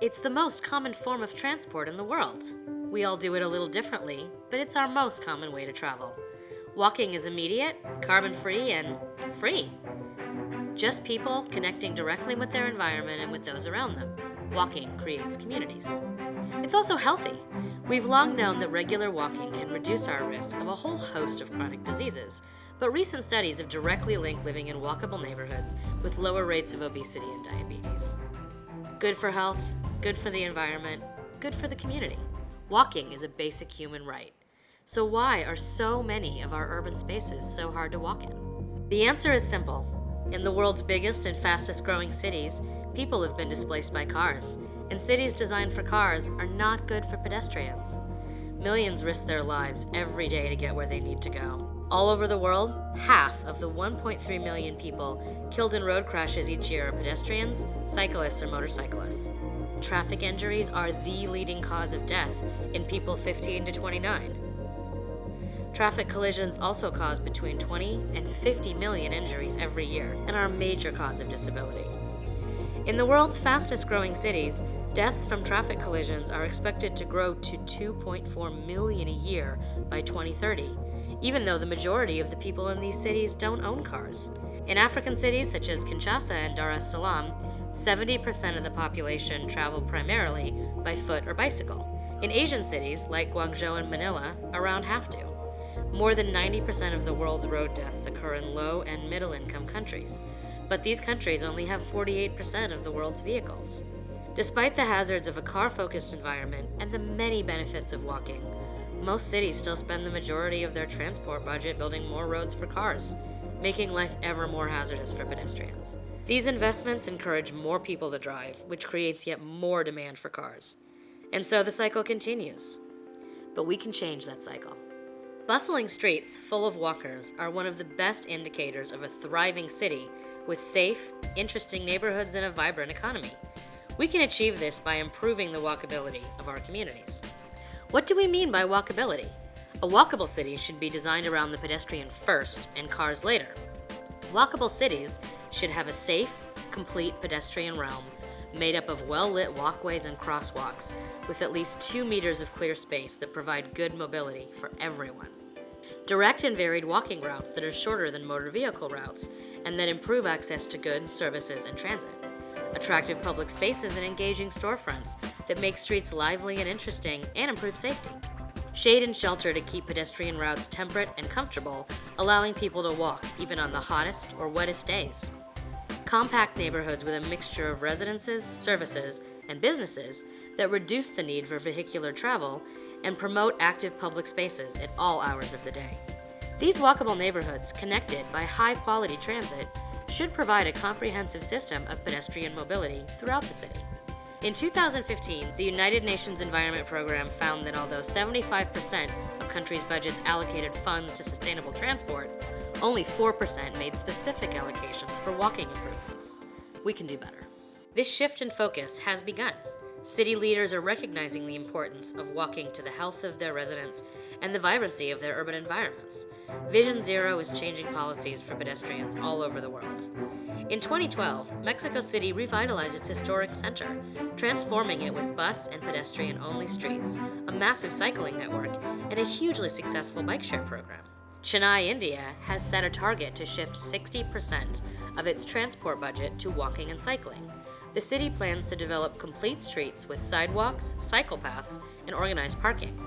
It's the most common form of transport in the world. We all do it a little differently, but it's our most common way to travel. Walking is immediate, carbon free, and free. Just people connecting directly with their environment and with those around them. Walking creates communities. It's also healthy. We've long known that regular walking can reduce our risk of a whole host of chronic diseases, but recent studies have directly linked living in walkable neighborhoods with lower rates of obesity and diabetes. Good for health, good for the environment, good for the community. Walking is a basic human right. So why are so many of our urban spaces so hard to walk in? The answer is simple. In the world's biggest and fastest growing cities, people have been displaced by cars, and cities designed for cars are not good for pedestrians. Millions risk their lives every day to get where they need to go. All over the world, half of the 1.3 million people killed in road crashes each year are pedestrians, cyclists, or motorcyclists. Traffic injuries are the leading cause of death in people 15 to 29. Traffic collisions also cause between 20 and 50 million injuries every year and are a major cause of disability. In the world's fastest growing cities, deaths from traffic collisions are expected to grow to 2.4 million a year by 2030, even though the majority of the people in these cities don't own cars. In African cities such as Kinshasa and Dar es Salaam, 70% of the population travel primarily by foot or bicycle. In Asian cities like Guangzhou and Manila, around half do. More than 90% of the world's road deaths occur in low and middle income countries, but these countries only have 48% of the world's vehicles. Despite the hazards of a car-focused environment and the many benefits of walking, most cities still spend the majority of their transport budget building more roads for cars, making life ever more hazardous for pedestrians. These investments encourage more people to drive, which creates yet more demand for cars. And so the cycle continues. But we can change that cycle. Bustling streets full of walkers are one of the best indicators of a thriving city with safe, interesting neighborhoods and a vibrant economy. We can achieve this by improving the walkability of our communities. What do we mean by walkability? A walkable city should be designed around the pedestrian first and cars later. Walkable cities should have a safe, complete pedestrian realm made up of well-lit walkways and crosswalks with at least two meters of clear space that provide good mobility for everyone. Direct and varied walking routes that are shorter than motor vehicle routes and that improve access to goods, services, and transit. Attractive public spaces and engaging storefronts that make streets lively and interesting and improve safety. Shade and shelter to keep pedestrian routes temperate and comfortable, allowing people to walk even on the hottest or wettest days. Compact neighborhoods with a mixture of residences, services, and businesses that reduce the need for vehicular travel and promote active public spaces at all hours of the day. These walkable neighborhoods, connected by high-quality transit, should provide a comprehensive system of pedestrian mobility throughout the city. In 2015, the United Nations Environment Program found that although 75% of countries' budgets allocated funds to sustainable transport, only 4% made specific allocations for walking improvements. We can do better. This shift in focus has begun. City leaders are recognizing the importance of walking to the health of their residents and the vibrancy of their urban environments. Vision Zero is changing policies for pedestrians all over the world. In 2012, Mexico City revitalized its historic center, transforming it with bus and pedestrian-only streets, a massive cycling network, and a hugely successful bike share program. Chennai, India has set a target to shift 60% of its transport budget to walking and cycling, the city plans to develop complete streets with sidewalks, cycle paths, and organized parking.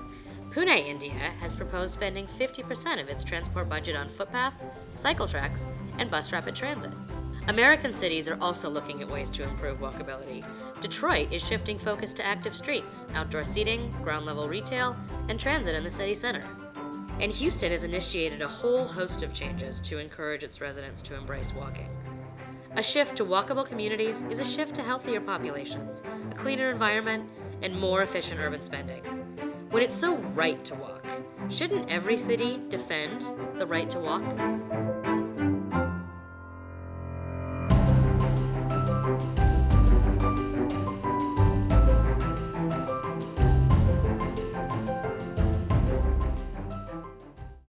Pune, India has proposed spending 50% of its transport budget on footpaths, cycle tracks, and bus rapid transit. American cities are also looking at ways to improve walkability. Detroit is shifting focus to active streets, outdoor seating, ground level retail, and transit in the city center. And Houston has initiated a whole host of changes to encourage its residents to embrace walking. A shift to walkable communities is a shift to healthier populations, a cleaner environment, and more efficient urban spending. When it's so right to walk, shouldn't every city defend the right to walk?